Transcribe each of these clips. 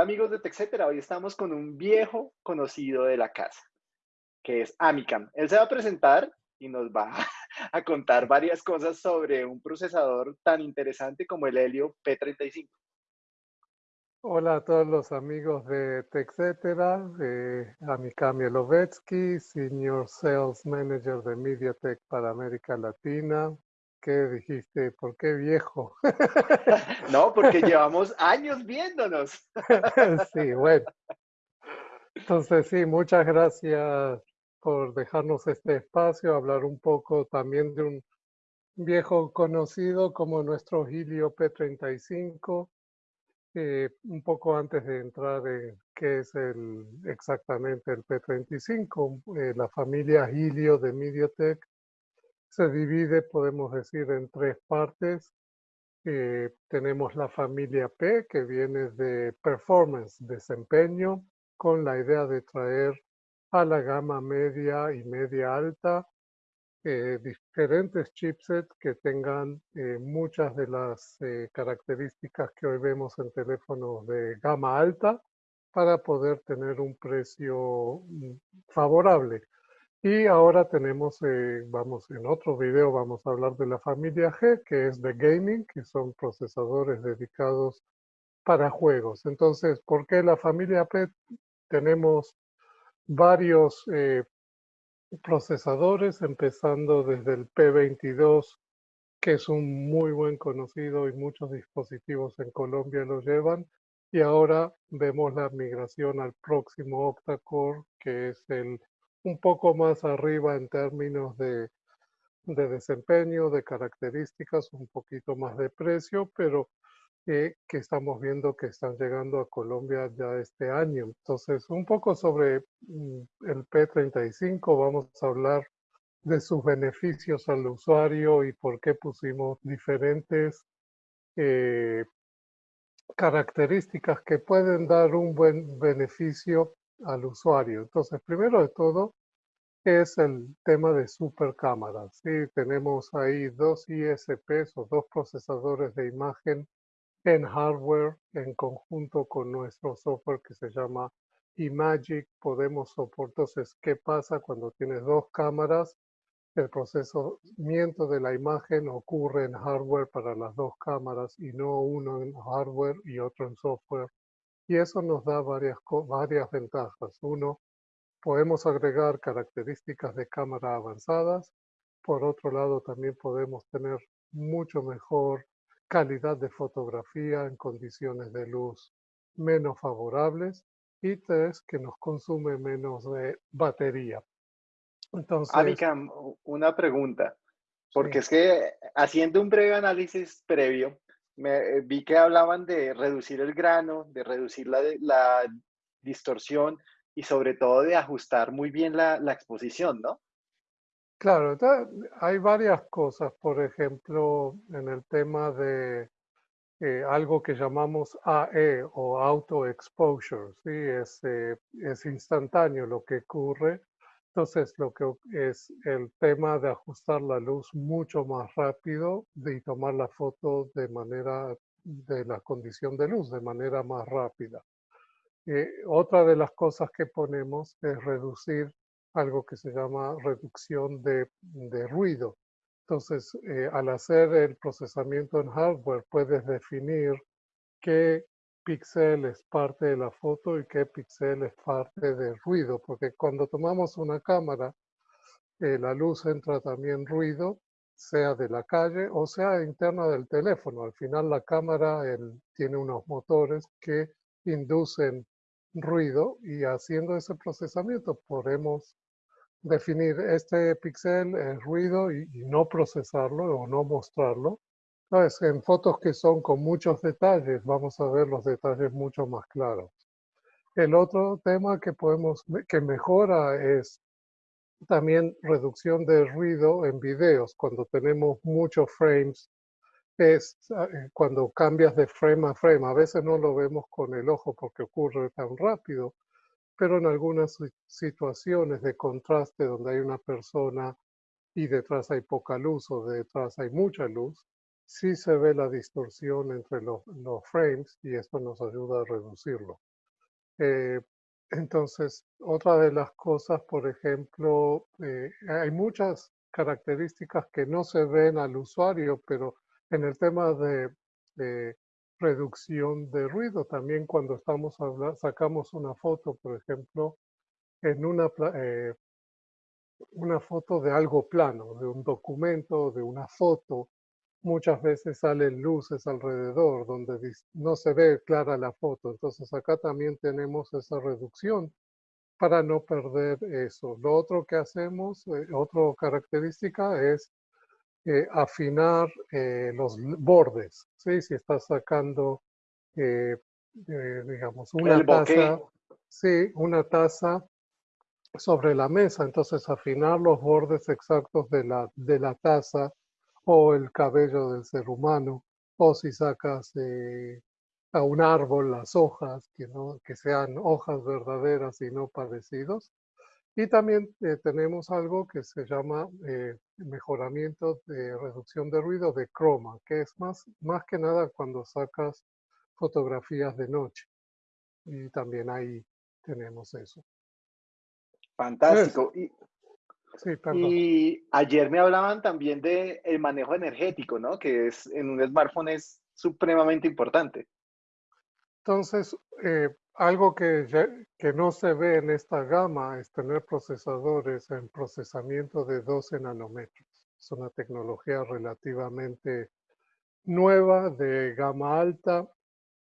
Amigos de TechCetera, hoy estamos con un viejo conocido de la casa, que es Amicam. Él se va a presentar y nos va a contar varias cosas sobre un procesador tan interesante como el Helio P35. Hola a todos los amigos de TechCetera, de Amicam Yelovetsky, Senior Sales Manager de MediaTek para América Latina, ¿Qué dijiste? ¿Por qué viejo? no, porque llevamos años viéndonos. sí, bueno. Entonces, sí, muchas gracias por dejarnos este espacio, hablar un poco también de un viejo conocido como nuestro Helio P35, eh, un poco antes de entrar en qué es el, exactamente el P35, eh, la familia Helio de MediaTek se divide, podemos decir, en tres partes. Eh, tenemos la familia P, que viene de performance, desempeño, con la idea de traer a la gama media y media alta eh, diferentes chipsets que tengan eh, muchas de las características que hoy vemos en teléfonos de gama alta para poder tener un precio mm, favorable. Y ahora tenemos, eh, vamos, en otro video vamos a hablar de la familia G, que es de gaming, que son procesadores dedicados para juegos. Entonces, ¿por qué la familia P? Tenemos varios eh, procesadores, empezando desde el P22, que es un muy buen conocido y muchos dispositivos en Colombia lo llevan. Y ahora vemos la migración al próximo octa-core, que es el un poco más arriba en términos de, desempeño, de características, un poquito más de precio, pero que estamos viendo que están llegando a Colombia ya este año. Entonces, un poco sobre mm, el P35, vamos a hablar de sus beneficios al usuario y por qué pusimos diferentes eh, características que pueden dar un buen beneficio al usuario. Entonces, primero de todo, es el tema de super cámaras. Sí, tenemos ahí dos ISPs o dos procesadores de imagen en hardware en conjunto con nuestro software que se llama iMagic. Podemos soportar, entonces, ¿qué pasa cuando tienes dos cámaras? El procesamiento de la imagen ocurre en hardware para las dos cámaras y no uno en hardware y otro en software. Y eso nos da varias, varias ventajas. Uno, podemos agregar características de cámara avanzadas. Por otro lado, también podemos tener mucho mejor calidad de fotografía en condiciones de luz menos favorables. Y tres, que nos consume menos de batería. Entonces, una pregunta, porque es que haciendo un breve análisis previo, me, eh, vi que hablaban de reducir el grano, de reducir la, la distorsión y sobre todo de ajustar muy bien la, la exposición, ¿no? Claro, hay varias cosas, por ejemplo, en el tema de eh, algo que llamamos AE o Auto Exposure, ¿sí? es, eh, es instantáneo lo que ocurre. Entonces, lo que es el tema de ajustar la luz mucho más rápido y tomar la foto de manera, de la condición de luz, de manera más rápida. Eh, otra de las cosas que ponemos es reducir algo que se llama reducción de, ruido. Entonces, eh, al hacer el procesamiento en hardware, puedes definir qué píxel es parte de la foto y qué píxel es parte del ruido, porque cuando tomamos una cámara, eh, la luz entra también ruido, sea de la calle o sea interna del teléfono. Al final la cámara tiene unos motores que inducen ruido y haciendo ese procesamiento podemos definir este píxel el ruido y, no procesarlo o no mostrarlo. Entonces, en fotos que son con muchos detalles, vamos a ver los detalles mucho más claros. El otro tema que podemos, que mejora es también reducción de ruido en videos. Cuando tenemos muchos frames es eh, cuando cambias de frame a frame. A veces no lo vemos con el ojo porque ocurre tan rápido, pero en algunas situaciones de contraste donde hay una persona y detrás hay poca luz o detrás hay mucha luz, sí se ve la distorsión entre los, frames y esto nos ayuda a reducirlo. Eh, entonces, otra de las cosas, por ejemplo, eh, hay muchas características que no se ven al usuario, pero en el tema de, reducción de ruido, también cuando estamos hablando, sacamos una foto, por ejemplo, en una, eh, una foto de algo plano, de un documento, de una foto, muchas veces salen luces alrededor donde no se ve clara la foto. Entonces acá también tenemos esa reducción para no perder eso. Lo otro que hacemos, eh, otra característica es eh, afinar eh, los bordes. ¿sí? Si estás sacando, digamos, una taza, sí, una taza sobre la mesa, entonces afinar los bordes exactos de la, de la taza o el cabello del ser humano, o si sacas eh, a un árbol las hojas, que, no, que sean hojas verdaderas y no parecidos. Y también eh, tenemos algo que se llama eh, mejoramiento de reducción de ruido de croma, que es más, más que nada cuando sacas fotografías de noche. Y también ahí tenemos eso. Fantástico. Ayer me hablaban también de el manejo energético, ¿no? Que es en un smartphone es supremamente importante. Entonces, eh, algo que, que no se ve en esta gama es tener procesadores en procesamiento de 12 nanómetros. Es una tecnología relativamente nueva de gama alta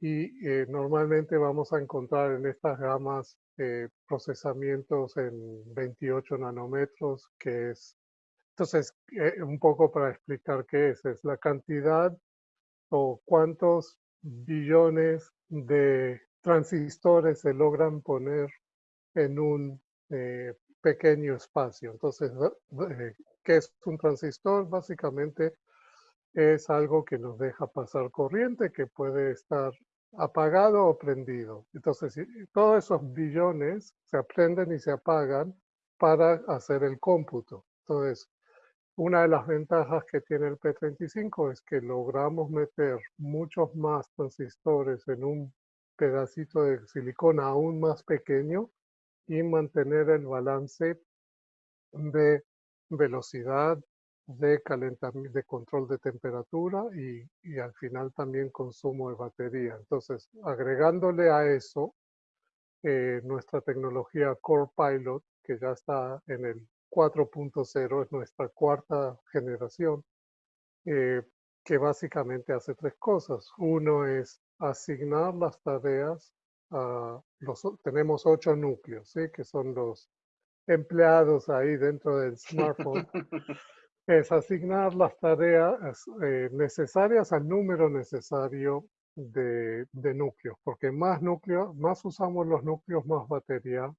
y eh, normalmente vamos a encontrar en estas gamas eh, procesamientos en 28 nanómetros, que es, entonces, eh, un poco para explicar qué es, es la cantidad o cuántos billones de transistores se logran poner en un pequeño espacio. Entonces, ¿qué es un transistor? Básicamente es algo que nos deja pasar corriente, que puede estar apagado o prendido. Entonces, todos esos billones se aprenden y se apagan para hacer el cómputo. Entonces, una de las ventajas que tiene el P35 es que logramos meter muchos más transistores en un pedacito de silicona aún más pequeño y mantener el balance de velocidad, de calentamiento, de control de temperatura y, y, al final también consumo de batería. Entonces, agregándole a eso eh, nuestra tecnología Core Pilot, que ya está en el 4.0, es nuestra cuarta generación, eh, que básicamente hace tres cosas. Uno es asignar las tareas a los, tenemos ocho núcleos, ¿sí? que son los empleados ahí dentro del smartphone es asignar las tareas eh, necesarias al número necesario de, núcleos, porque más núcleos, más usamos los núcleos, más batería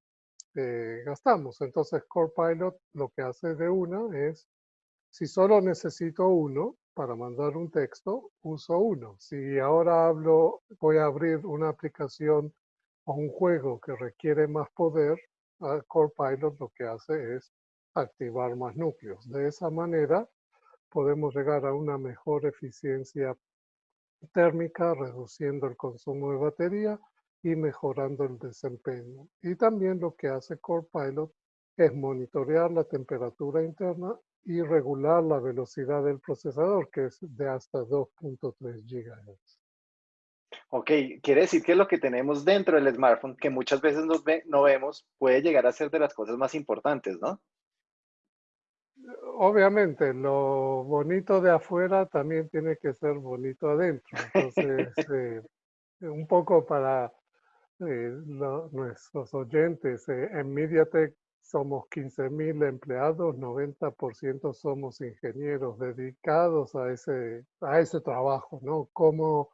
eh, gastamos. Entonces Core Pilot lo que hace de una es, si solo necesito uno para mandar un texto, uso uno. Si ahora hablo, voy a abrir una aplicación o un juego que requiere más poder, Core Pilot lo que hace es activar más núcleos. De esa manera podemos llegar a una mejor eficiencia térmica, reduciendo el consumo de batería y mejorando el desempeño. Y también lo que hace Core Pilot es monitorear la temperatura interna y regular la velocidad del procesador, que es de hasta 2.3 GHz. Ok, quiere decir que lo que tenemos dentro del smartphone, que muchas veces no vemos, puede llegar a ser de las cosas más importantes, ¿no? Obviamente, lo bonito de afuera también tiene que ser bonito adentro. Entonces, eh, un poco para eh, nuestros oyentes, eh, en MediaTek somos 15.000 empleados, 90% somos ingenieros dedicados a ese, a ese trabajo, ¿no? Cómo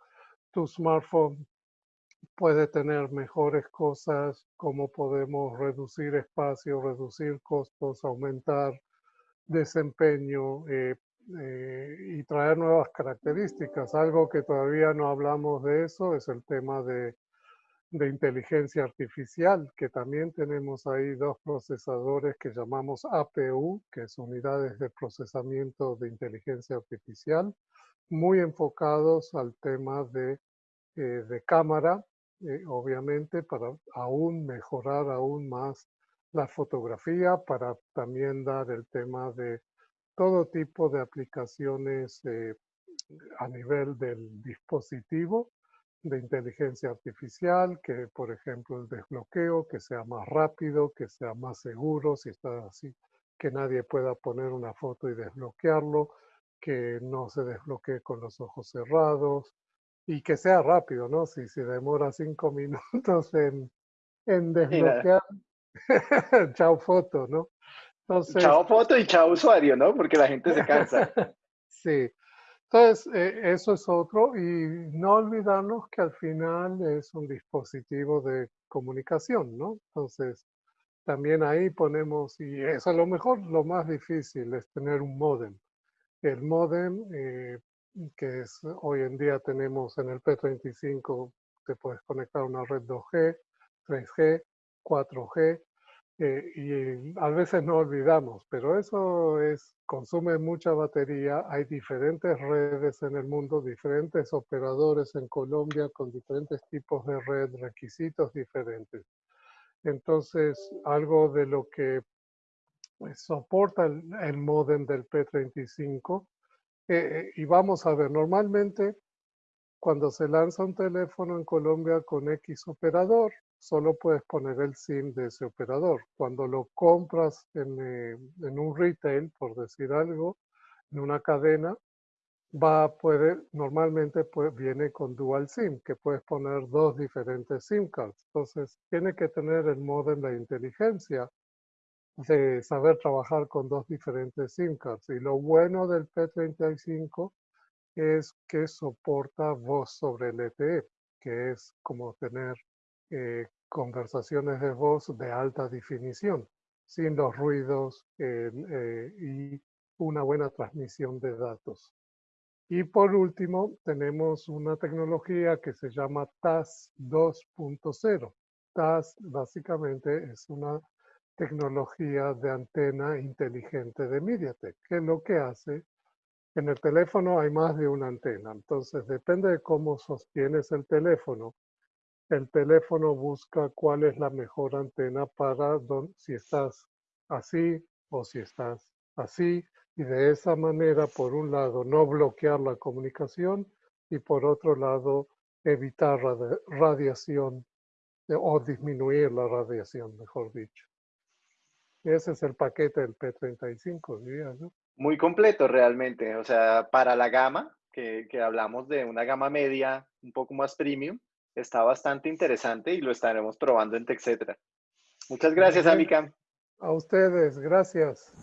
tu smartphone puede tener mejores cosas, cómo podemos reducir espacio, reducir costos, aumentar desempeño eh, eh, y traer nuevas características. Algo que todavía no hablamos de eso es el tema de, de inteligencia artificial, que también tenemos ahí dos procesadores que llamamos APU, que es unidades de procesamiento de inteligencia artificial, muy enfocados al tema de, eh, de cámara obviamente, para aún mejorar aún más la fotografía, para también dar el tema de todo tipo de aplicaciones eh, a nivel del dispositivo de inteligencia artificial, que por ejemplo el desbloqueo, que sea más rápido, que sea más seguro, si está así, que nadie pueda poner una foto y desbloquearlo, que no se desbloquee con los ojos cerrados y que sea rápido, ¿no? Si se demora cinco minutos en, en desbloquear, chao foto, ¿no? Entonces, chao foto y chao usuario, ¿no? Porque la gente se cansa. sí. Entonces, eh, eso es otro y no olvidarnos que al final es un dispositivo de comunicación, ¿no? Entonces, también ahí ponemos, y es a lo mejor lo más difícil, es tener un modem. El modem, eh, que es, hoy en día tenemos en el P35, te puedes conectar a una red 2G, 3G, 4G, eh, y a veces no olvidamos, pero eso es, consume mucha batería. Hay diferentes redes en el mundo, diferentes operadores en Colombia con diferentes tipos de red, requisitos diferentes. Entonces, algo de lo que pues, soporta el, el modem del P35, eh, y vamos a ver, normalmente cuando se lanza un teléfono en Colombia con X operador, solo puedes poner el SIM de ese operador. Cuando lo compras en, eh, en un retail, por decir algo, en una cadena, va poder, normalmente pues, viene con dual SIM, que puedes poner dos diferentes SIM cards. Entonces, tiene que tener el modem de inteligencia de saber trabajar con dos diferentes SIM cards. Y lo bueno del P35 es que soporta voz sobre LTE, que es como tener eh, conversaciones de voz de alta definición, sin los ruidos eh, y una buena transmisión de datos. Y por último, tenemos una tecnología que se llama TAS 2.0. TAS básicamente es una tecnología de antena inteligente de MediaTek, que lo que hace, en el teléfono hay más de una antena, entonces depende de cómo sostienes el teléfono, el teléfono busca cuál es la mejor antena para si estás así o si estás así y de esa manera, por un lado, no bloquear la comunicación y por otro lado, evitar radiación eh, o disminuir la radiación, mejor dicho. Ese es el paquete del P35, diría, ¿no? Muy completo realmente, o sea, para la gama, que, que hablamos de una gama media un poco más premium, está bastante interesante y lo estaremos probando en TechCetra. Muchas gracias, Amica. A ustedes, gracias.